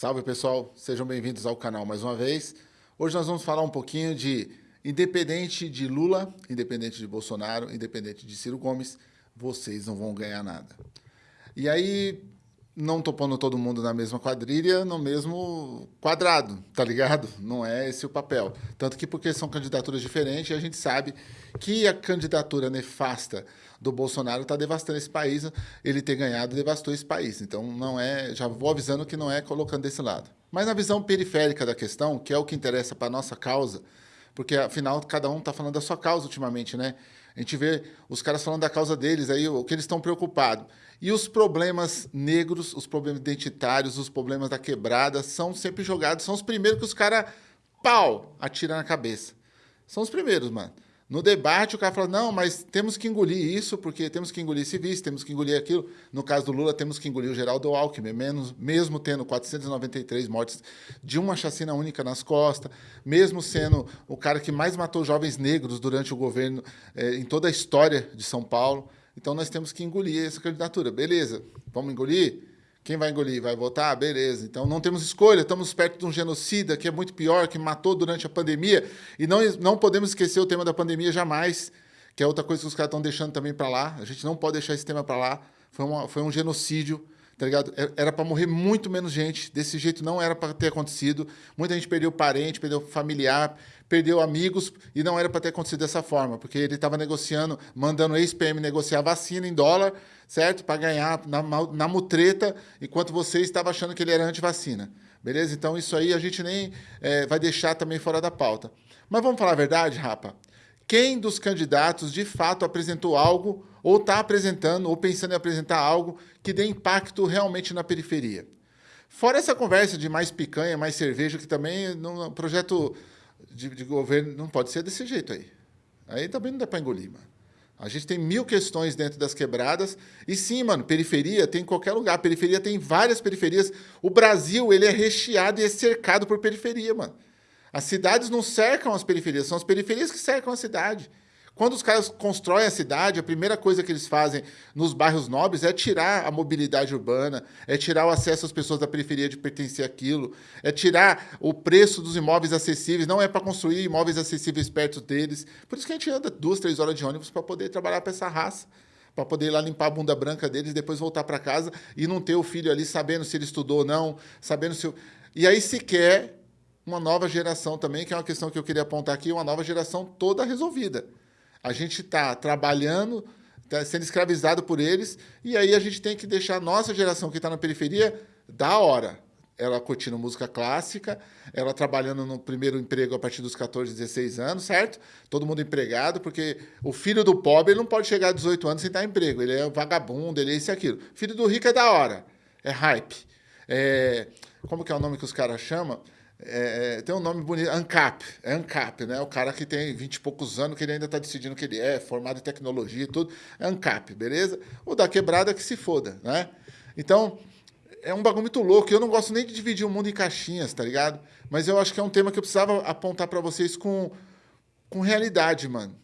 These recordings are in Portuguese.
Salve pessoal, sejam bem-vindos ao canal mais uma vez. Hoje nós vamos falar um pouquinho de independente de Lula, independente de Bolsonaro, independente de Ciro Gomes, vocês não vão ganhar nada. E aí, não tô pondo todo mundo na mesma quadrilha, no mesmo quadrado, tá ligado? Não é esse o papel. Tanto que porque são candidaturas diferentes, a gente sabe que a candidatura nefasta do Bolsonaro está devastando esse país, ele ter ganhado devastou esse país. Então não é, já vou avisando que não é colocando desse lado. Mas na visão periférica da questão, que é o que interessa para nossa causa, porque afinal cada um está falando da sua causa ultimamente, né? A gente vê os caras falando da causa deles, aí o que eles estão preocupados. E os problemas negros, os problemas identitários, os problemas da quebrada são sempre jogados, são os primeiros que os caras, pau, atiram na cabeça. São os primeiros, mano. No debate, o cara fala, não, mas temos que engolir isso, porque temos que engolir civis, temos que engolir aquilo. No caso do Lula, temos que engolir o Geraldo Alckmin, menos, mesmo tendo 493 mortes de uma chacina única nas costas, mesmo sendo o cara que mais matou jovens negros durante o governo eh, em toda a história de São Paulo. Então, nós temos que engolir essa candidatura. Beleza, vamos engolir? Quem vai engolir? Vai votar? Beleza. Então não temos escolha, estamos perto de um genocida que é muito pior, que matou durante a pandemia. E não, não podemos esquecer o tema da pandemia jamais, que é outra coisa que os caras estão deixando também para lá. A gente não pode deixar esse tema para lá. Foi, uma, foi um genocídio, tá ligado? É, era para morrer muito menos gente. Desse jeito não era para ter acontecido. Muita gente perdeu parente, perdeu familiar, perdeu amigos e não era para ter acontecido dessa forma, porque ele estava negociando, mandando ex-PM negociar vacina em dólar, certo? Para ganhar na, na mutreta, enquanto você estava achando que ele era anti-vacina. Beleza? Então isso aí a gente nem é, vai deixar também fora da pauta. Mas vamos falar a verdade, rapa? Quem dos candidatos de fato apresentou algo, ou está apresentando, ou pensando em apresentar algo que dê impacto realmente na periferia? Fora essa conversa de mais picanha, mais cerveja, que também no projeto de, de governo não pode ser desse jeito aí. Aí também não dá para engolir, mano. A gente tem mil questões dentro das quebradas. E sim, mano, periferia tem em qualquer lugar. Periferia tem várias periferias. O Brasil, ele é recheado e é cercado por periferia, mano. As cidades não cercam as periferias, são as periferias que cercam a cidade. Quando os caras constroem a cidade, a primeira coisa que eles fazem nos bairros nobres é tirar a mobilidade urbana, é tirar o acesso às pessoas da periferia de pertencer àquilo, é tirar o preço dos imóveis acessíveis, não é para construir imóveis acessíveis perto deles. Por isso que a gente anda duas, três horas de ônibus para poder trabalhar para essa raça para poder ir lá limpar a bunda branca deles, depois voltar para casa e não ter o filho ali sabendo se ele estudou ou não, sabendo se... E aí se quer uma nova geração também, que é uma questão que eu queria apontar aqui, uma nova geração toda resolvida. A gente está trabalhando, tá sendo escravizado por eles, e aí a gente tem que deixar a nossa geração que está na periferia da hora. Ela curtindo música clássica, ela trabalhando no primeiro emprego a partir dos 14, 16 anos, certo? Todo mundo empregado, porque o filho do pobre não pode chegar a 18 anos sem dar emprego. Ele é vagabundo, ele é isso e aquilo. Filho do rico é da hora, é hype. É, como que é o nome que os caras chamam? É, é, tem um nome bonito, ANCAP, é ANCAP, né? O cara que tem 20 e poucos anos, que ele ainda está decidindo o que ele é, formado em tecnologia e tudo, é ANCAP, beleza? O da quebrada que se foda, né? Então, é um bagulho muito louco. Eu não gosto nem de dividir o mundo em caixinhas, tá ligado? Mas eu acho que é um tema que eu precisava apontar para vocês com, com realidade, mano.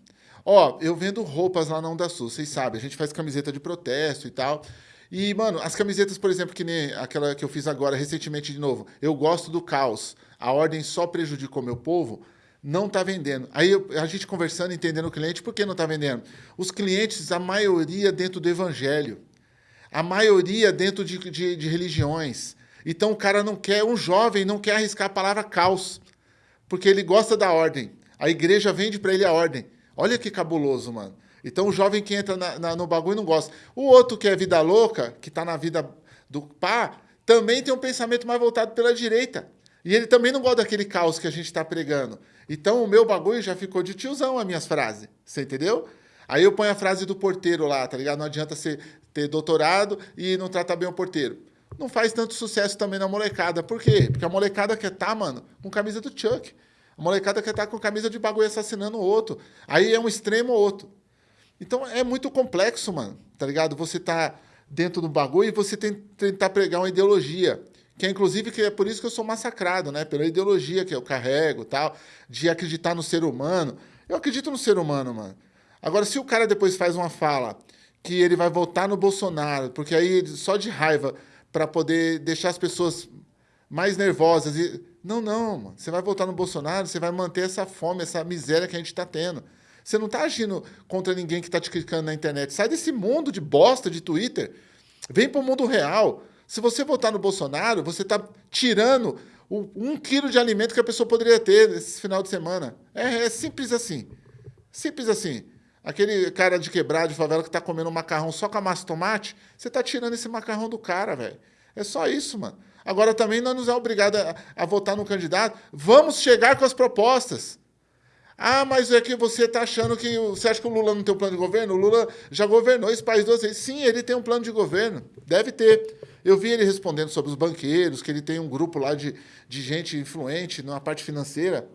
Ó, eu vendo roupas lá na Onda Sul, vocês sabem, a gente faz camiseta de protesto e tal. E, mano, as camisetas, por exemplo, que nem aquela que eu fiz agora, recentemente de novo, eu gosto do caos, a ordem só prejudicou meu povo, não está vendendo. Aí a gente conversando, entendendo o cliente, por que não está vendendo? Os clientes, a maioria dentro do evangelho, a maioria dentro de, de, de religiões. Então o cara não quer, um jovem não quer arriscar a palavra caos, porque ele gosta da ordem. A igreja vende para ele a ordem. Olha que cabuloso, mano. Então o jovem que entra na, na, no bagulho não gosta. O outro que é vida louca, que está na vida do pá, também tem um pensamento mais voltado pela direita. E ele também não gosta daquele caos que a gente está pregando. Então o meu bagulho já ficou de tiozão as minhas frases. Você entendeu? Aí eu ponho a frase do porteiro lá, tá ligado? Não adianta você ter doutorado e não tratar bem o porteiro. Não faz tanto sucesso também na molecada. Por quê? Porque a molecada quer tá, mano, com camisa do Chuck. A molecada quer tá com camisa de bagulho assassinando o outro. Aí é um extremo ou outro. Então é muito complexo, mano, tá ligado? Você tá dentro do bagulho e você tem, tentar pregar uma ideologia. Que é inclusive que é por isso que eu sou massacrado, né? Pela ideologia que eu carrego tal, de acreditar no ser humano. Eu acredito no ser humano, mano. Agora, se o cara depois faz uma fala que ele vai votar no Bolsonaro, porque aí só de raiva para poder deixar as pessoas mais nervosas. E... Não, não, mano. Você vai votar no Bolsonaro, você vai manter essa fome, essa miséria que a gente está tendo. Você não está agindo contra ninguém que está te criticando na internet. Sai desse mundo de bosta de Twitter. Vem para o mundo real. Se você votar no Bolsonaro, você está tirando o, um quilo de alimento que a pessoa poderia ter esse final de semana. É, é simples assim. Simples assim. Aquele cara de quebrado, de favela, que está comendo um macarrão só com a massa tomate, você está tirando esse macarrão do cara, velho. É só isso, mano. Agora também não nos é obrigado a, a votar no candidato. Vamos chegar com as propostas. Ah, mas é que você está achando que. Você acha que o Lula não tem um plano de governo? O Lula já governou esse país duas vezes. Sim, ele tem um plano de governo. Deve ter. Eu vi ele respondendo sobre os banqueiros, que ele tem um grupo lá de, de gente influente na parte financeira.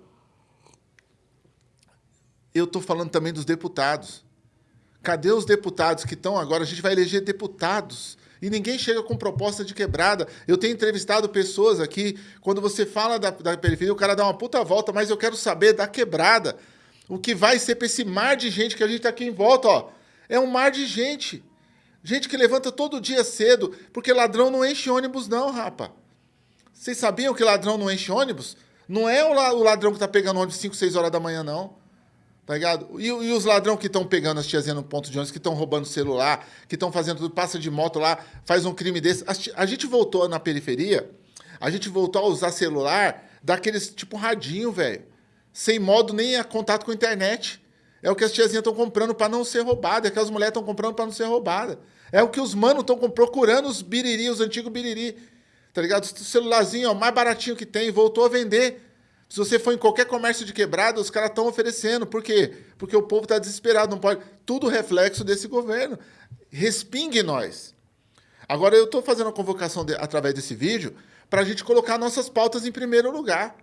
Eu estou falando também dos deputados. Cadê os deputados que estão agora? A gente vai eleger deputados e ninguém chega com proposta de quebrada. Eu tenho entrevistado pessoas aqui, quando você fala da, da periferia, o cara dá uma puta volta, mas eu quero saber da quebrada. O que vai ser para esse mar de gente que a gente está aqui em volta, ó. É um mar de gente. Gente que levanta todo dia cedo, porque ladrão não enche ônibus, não, rapa. Vocês sabiam que ladrão não enche ônibus? Não é o ladrão que está pegando ônibus 5, 6 horas da manhã, não. Tá ligado? E, e os ladrão que estão pegando as tiazinhas no ponto de ônibus, que estão roubando celular, que estão fazendo tudo, passa de moto lá, faz um crime desse. A, a, gente voltou na periferia, a gente voltou a usar celular daqueles tipo radinho, velho. Sem modo nem a contato com a internet. É o que as tiazinhas estão comprando para não ser roubada, é o que as mulheres estão comprando para não ser roubada. É o que os manos estão procurando os biriri, os antigos biriri. Tá ligado? O celularzinho, ó, mais baratinho que tem, voltou a vender. Se você for em qualquer comércio de quebrada, os caras estão oferecendo. Por quê? Porque o povo está desesperado, não pode. Tudo reflexo desse governo. Respingue nós. Agora, eu estou fazendo a convocação de, através desse vídeo para a gente colocar nossas pautas em primeiro lugar.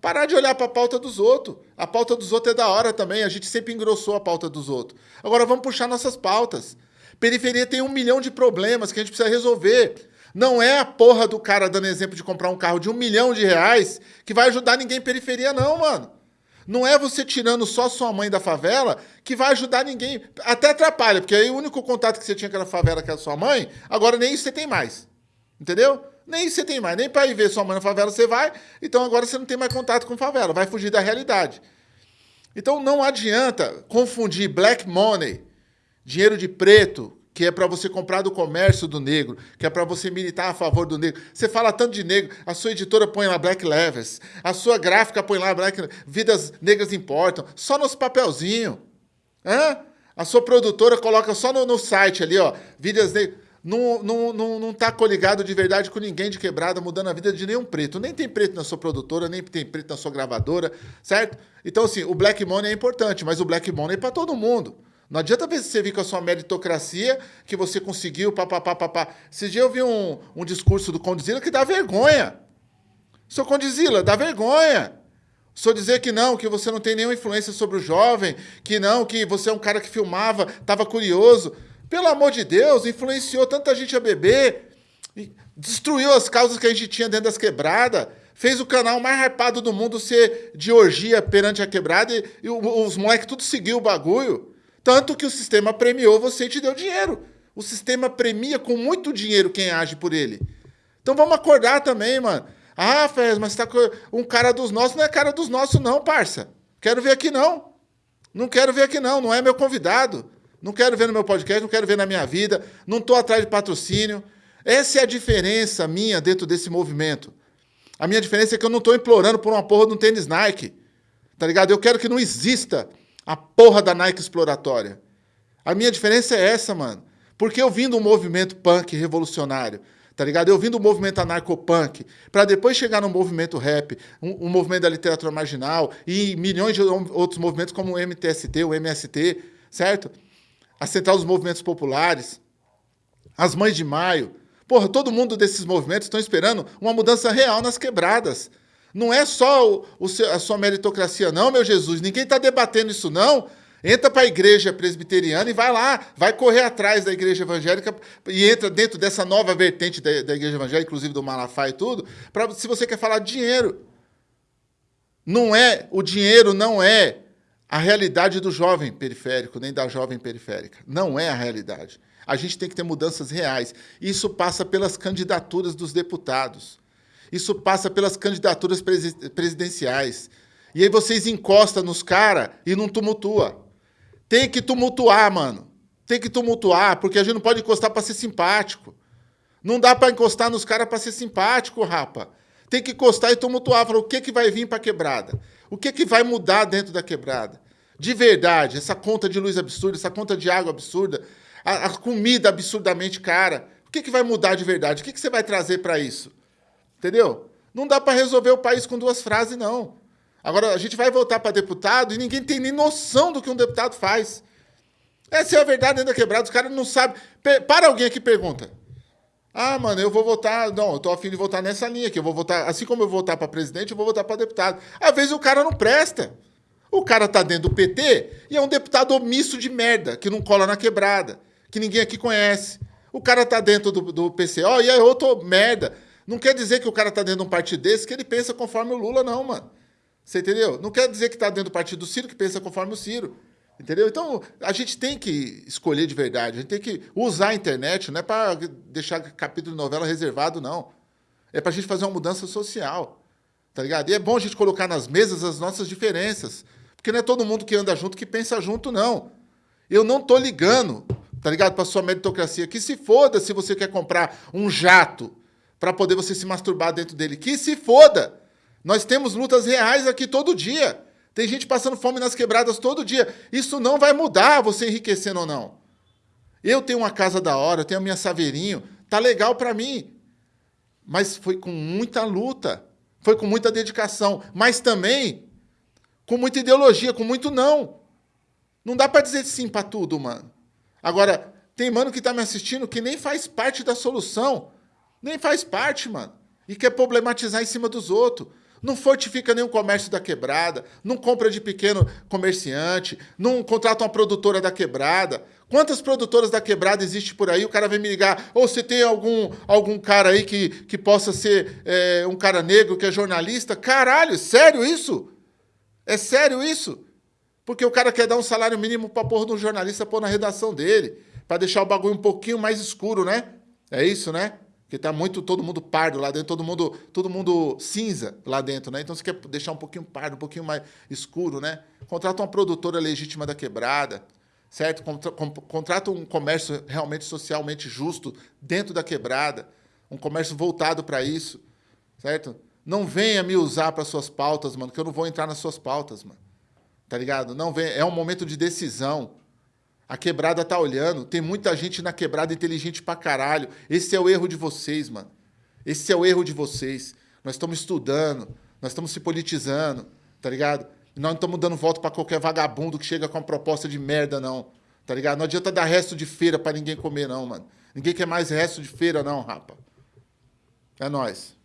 Parar de olhar para a pauta dos outros. A pauta dos outros é da hora também. A gente sempre engrossou a pauta dos outros. Agora vamos puxar nossas pautas. Periferia tem um milhão de problemas que a gente precisa resolver. Não é a porra do cara dando exemplo de comprar um carro de um milhão de reais que vai ajudar ninguém em periferia, não, mano. Não é você tirando só sua mãe da favela que vai ajudar ninguém. Até atrapalha, porque aí o único contato que você tinha com a favela, que era sua mãe, agora nem isso você tem mais. Entendeu? Nem isso você tem mais. Nem para ir ver sua mãe na favela você vai, então agora você não tem mais contato com favela, vai fugir da realidade. Então não adianta confundir black money, dinheiro de preto, que é para você comprar do comércio do negro, que é para você militar a favor do negro. Você fala tanto de negro, a sua editora põe lá Black Levers, a sua gráfica põe lá Black Vidas Negras Importam, só nos papelzinho. Hã? A sua produtora coloca só no, no site ali, ó, Vidas Negras. Não, não, não, não tá coligado de verdade com ninguém de quebrada, mudando a vida de nenhum preto. Nem tem preto na sua produtora, nem tem preto na sua gravadora, certo? Então, assim, o Black Money é importante, mas o Black Money é para todo mundo. Não adianta você vir com a sua meritocracia que você conseguiu, papapá, papá. Esse dia eu vi um, um discurso do Condizila que dá vergonha. Seu Condizila, dá vergonha. Só dizer que não, que você não tem nenhuma influência sobre o jovem, que não, que você é um cara que filmava, estava curioso. Pelo amor de Deus, influenciou tanta gente a beber, destruiu as causas que a gente tinha dentro das quebradas, fez o canal mais hypado do mundo ser de orgia perante a quebrada e, e os moleques tudo seguiu o bagulho. Tanto que o sistema premiou você e te deu dinheiro. O sistema premia com muito dinheiro quem age por ele. Então vamos acordar também, mano. Ah, Fez, mas tá um cara dos nossos. Não é cara dos nossos, não, parça. Quero ver aqui, não. Não quero ver aqui, não. Não é meu convidado. Não quero ver no meu podcast, não quero ver na minha vida. Não estou atrás de patrocínio. Essa é a diferença minha dentro desse movimento. A minha diferença é que eu não estou implorando por uma porra de um tênis Nike. Tá ligado? Eu quero que não exista a porra da Nike exploratória. A minha diferença é essa, mano. Porque eu vim do movimento punk revolucionário, tá ligado? Eu vim do movimento anarcopunk, para depois chegar no movimento rap, um, um, movimento da literatura marginal e milhões de outros movimentos como o MTST, o MST, certo? A Central dos Movimentos Populares, as Mães de Maio. Porra, todo mundo desses movimentos estão esperando uma mudança real nas quebradas. Não é só o, o, a sua meritocracia, não, meu Jesus. Ninguém está debatendo isso, não. Entra para a igreja presbiteriana e vai lá, vai correr atrás da igreja evangélica e entra dentro dessa nova vertente da, da igreja evangélica, inclusive do Malafaia e tudo, pra, se você quer falar de dinheiro. Não é, o dinheiro não é a realidade do jovem periférico, nem da jovem periférica. Não é a realidade. A gente tem que ter mudanças reais. Isso passa pelas candidaturas dos deputados. Isso passa pelas candidaturas presidenciais. E aí vocês encostam nos caras e não tumultua. Tem que tumultuar, mano. Tem que tumultuar, porque a gente não pode encostar para ser simpático. Não dá para encostar nos caras para ser simpático, rapa. Tem que encostar e tumultuar. Falar o que, que vai vir para quebrada? O que, que vai mudar dentro da quebrada? De verdade, essa conta de luz absurda, essa conta de água absurda, a, a comida absurdamente cara. O que, que vai mudar de verdade? O que, que você vai trazer para isso? Entendeu? Não dá para resolver o país com duas frases, não. Agora, a gente vai voltar para deputado e ninguém tem nem noção do que um deputado faz. Essa é a verdade dentro da quebrada. Os caras não sabem. Para alguém aqui pergunta. Ah, mano, eu vou votar. Não, eu tô afim de votar nessa linha aqui. Eu vou votar. Assim como eu vou votar para presidente, eu vou votar para deputado. Às vezes o cara não presta. O cara tá dentro do PT e é um deputado omisso de merda, que não cola na quebrada, que ninguém aqui conhece. O cara tá dentro do, do PCO e é outro merda. Não quer dizer que o cara tá dentro de um partido desse que ele pensa conforme o Lula, não, mano. Você entendeu? Não quer dizer que tá dentro do partido do Ciro que pensa conforme o Ciro. Entendeu? Então, a gente tem que escolher de verdade, a gente tem que usar a internet, não é para deixar capítulo de novela reservado, não. É para a gente fazer uma mudança social, tá ligado? E é bom a gente colocar nas mesas as nossas diferenças, porque não é todo mundo que anda junto que pensa junto, não. Eu não tô ligando, tá ligado, para sua meritocracia. Que se foda se você quer comprar um jato para poder você se masturbar dentro dele. Que se foda! Nós temos lutas reais aqui todo dia. Tem gente passando fome nas quebradas todo dia. Isso não vai mudar você enriquecendo ou não. Eu tenho uma casa da hora, eu tenho a minha saveirinho, tá legal para mim. Mas foi com muita luta, foi com muita dedicação, mas também com muita ideologia, com muito não. Não dá para dizer sim para tudo, mano. Agora, tem mano que tá me assistindo que nem faz parte da solução. Nem faz parte, mano. E quer problematizar em cima dos outros não fortifica nenhum comércio da quebrada, não compra de pequeno comerciante, não contrata uma produtora da quebrada. Quantas produtoras da quebrada existe por aí? O cara vem me ligar, ou se tem algum, algum cara aí que, que possa ser é, um cara negro que é jornalista? Caralho, sério isso? É sério isso? Porque o cara quer dar um salário mínimo para pôr no jornalista pôr na redação dele, para deixar o bagulho um pouquinho mais escuro, né? É isso, né? Porque tá muito todo mundo pardo lá dentro, todo mundo, todo mundo cinza lá dentro, né? Então você quer deixar um pouquinho pardo, um pouquinho mais escuro, né? Contrata uma produtora legítima da quebrada, certo? Contrata um comércio realmente socialmente justo dentro da quebrada, um comércio voltado para isso, certo? Não venha me usar para suas pautas, mano, que eu não vou entrar nas suas pautas, mano. Tá ligado? Não vem, é um momento de decisão. A quebrada tá olhando. Tem muita gente na quebrada inteligente pra caralho. Esse é o erro de vocês, mano. Esse é o erro de vocês. Nós estamos estudando, nós estamos se politizando, tá ligado? Nós não estamos dando voto para qualquer vagabundo que chega com uma proposta de merda, não. Tá ligado? Não adianta dar resto de feira para ninguém comer, não, mano. Ninguém quer mais resto de feira, não, rapa. É nóis.